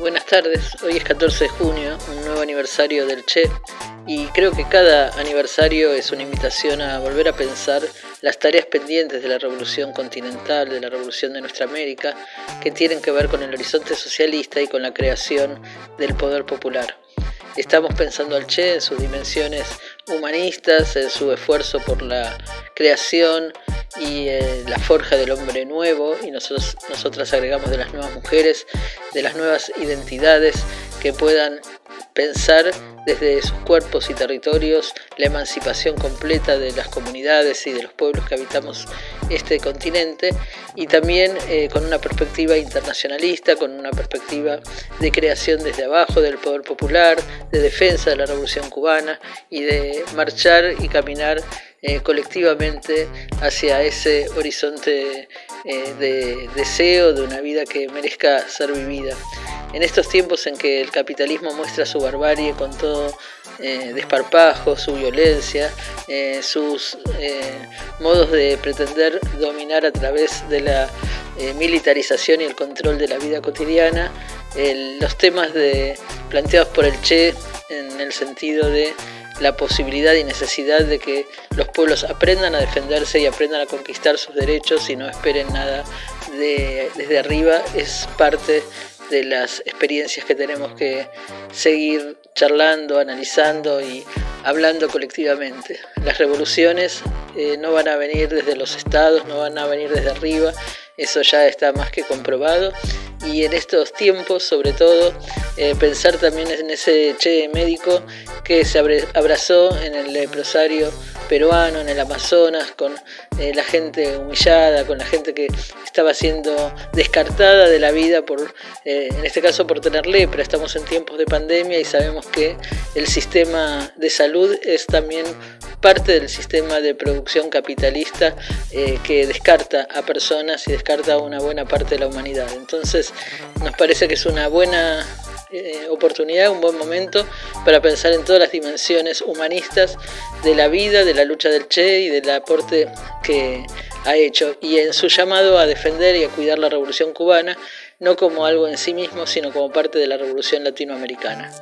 Buenas tardes, hoy es 14 de junio, un nuevo aniversario del Che y creo que cada aniversario es una invitación a volver a pensar las tareas pendientes de la revolución continental, de la revolución de nuestra América, que tienen que ver con el horizonte socialista y con la creación del poder popular. Estamos pensando al Che en sus dimensiones humanistas, en su esfuerzo por la creación y eh, la forja del hombre nuevo y nosotros, nosotras agregamos de las nuevas mujeres, de las nuevas identidades que puedan pensar desde sus cuerpos y territorios la emancipación completa de las comunidades y de los pueblos que habitamos este continente y también eh, con una perspectiva internacionalista, con una perspectiva de creación desde abajo del poder popular, de defensa de la revolución cubana y de marchar y caminar eh, colectivamente hacia ese horizonte eh, de deseo de una vida que merezca ser vivida. En estos tiempos en que el capitalismo muestra su barbarie con todo eh, desparpajo, su violencia, eh, sus eh, modos de pretender dominar a través de la militarización y el control de la vida cotidiana, los temas de, planteados por el Che en el sentido de la posibilidad y necesidad de que los pueblos aprendan a defenderse y aprendan a conquistar sus derechos y no esperen nada desde arriba es parte de las experiencias que tenemos que seguir charlando, analizando y hablando colectivamente. Las revoluciones eh, no van a venir desde los estados, no van a venir desde arriba, eso ya está más que comprobado. Y en estos tiempos, sobre todo, eh, pensar también en ese che médico que se abrazó en el leprosario peruano, en el Amazonas, con eh, la gente humillada, con la gente que estaba siendo descartada de la vida, por, eh, en este caso por tener lepra. Estamos en tiempos de pandemia y sabemos que el sistema de salud es también parte del sistema de producción capitalista eh, que descarta a personas y descarta a una buena parte de la humanidad. Entonces nos parece que es una buena eh, oportunidad, un buen momento para pensar en todas las dimensiones humanistas de la vida, de la lucha del Che y del aporte que ha hecho y en su llamado a defender y a cuidar la revolución cubana, no como algo en sí mismo, sino como parte de la revolución latinoamericana.